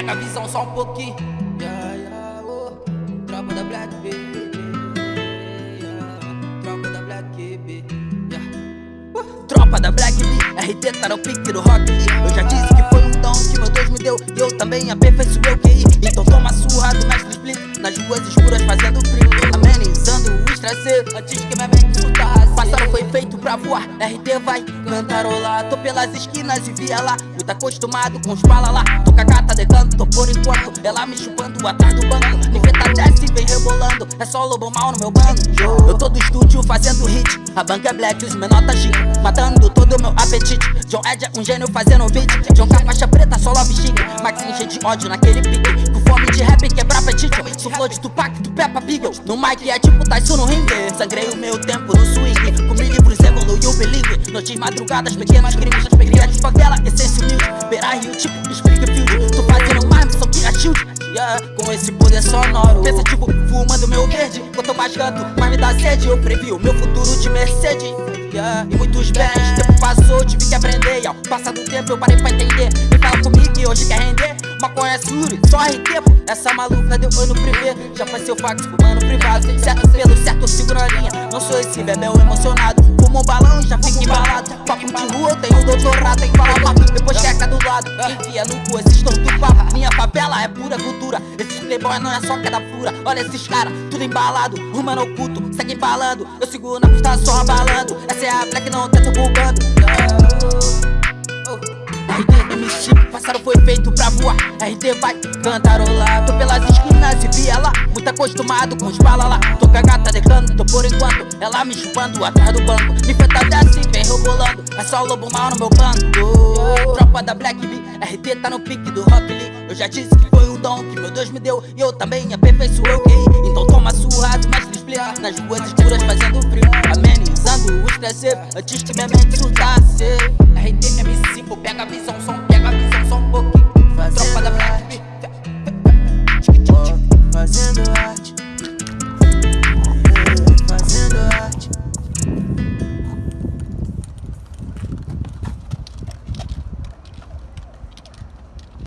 pega a visão só um pouquinho. Yeah, yeah, oh. Tropa da Black. Tropa da Black. Uh. Tropa da RT tá no pique do rock Eu já disse que foi um dom que meu Deus me deu E eu também aperfeiçoei o QI Então toma surra do mestre Split Nas ruas escuras fazendo frio Amenizando o estresse antes que minha mente surtasse Passado foi feito pra voar, RT vai cantarolar Tô pelas esquinas e via lá Muito acostumado com os bala lá Tô gata de por enquanto. Ela me chupando atrás do banco. Niveta Jazz vem rebolando. É só lobo mal no meu bando Eu tô do estúdio fazendo hit. A banca é black, os menor tá chique. Matando todo o meu apetite. John Ed é um gênio fazendo beat. John a faixa preta, só love chique. Maxinho cheio de ódio naquele pique. Com fome de rap quebrar apetite. Sou flow de Tupac, do Peppa Pig. No mic é tipo Tyson no ringue. Sangrei o meu tempo no swing. Comi livros, evoluiu, believe. Noites madrugadas, pequenos crimes Cria de favela, essência humilde. Beira Rio, tipo Springfield. Tô fazendo mais missão que Yeah, com esse poder sonoro. Pensativo, fumando meu verde. Quanto mais canto, mais me dá sede. Eu previ o meu futuro de Mercedes. Yeah, E muitos bens, tempo passou, tive que aprender. Ao passar do tempo eu parei pra entender. Me fala comigo e hoje quer render. Maconha Suri, só pô Essa maluca deu oi no privê Já faz seu fax fumando privado. Certo pelo certo eu sigo na linha. Não sou esse bebel emocionado. Fumo um balão e já fico embalado. Papo de rua tenho doutorado. Tem que falar papo, depois lado Enfia no cu esses torto papo Minha favela é pura cultura. Esses playboy não é só cada fura. Olha esses caras, tudo embalado. Rumano oculto, segue embalando Eu sigo na pista só abalando. Essa é a black, não tento bugando. RT MC, passado foi feito pra voar. RT vai cantarolar Tô pelas esquinas e via lá Muito acostumado com os bala lá Tô com a gata de canto por enquanto Ela me chupando atrás do banco. Nifeta desce vem rebolando É só lobo mal no meu bando Tropa da Black B RT tá no pique do Rock Lee. Eu já disse que foi um dom que meu Deus me deu E eu também aperfeiçoei. Então toma surra do mestre explica Nas ruas escuras fazendo frio Amenizando o estresse Antes que minha mente surtasse